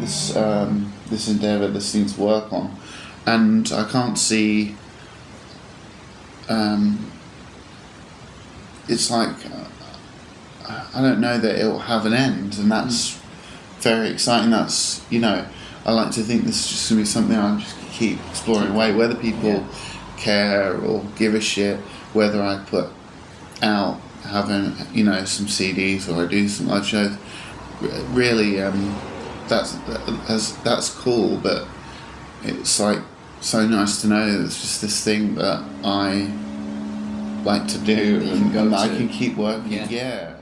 this um, this endeavor, this thing to work on, and I can't see. Um, it's like I don't know that it will have an end, and that's very exciting. That's you know, I like to think this is just gonna be something I'm just keep exploring away. Whether people Yeah. care or give a shit, whether I put out having you know some CDs or I do some live shows, really um, that's that's that's cool. But it's like so nice to know that it's just this thing that I like to do That you can and, and I can keep working. Yeah. yeah.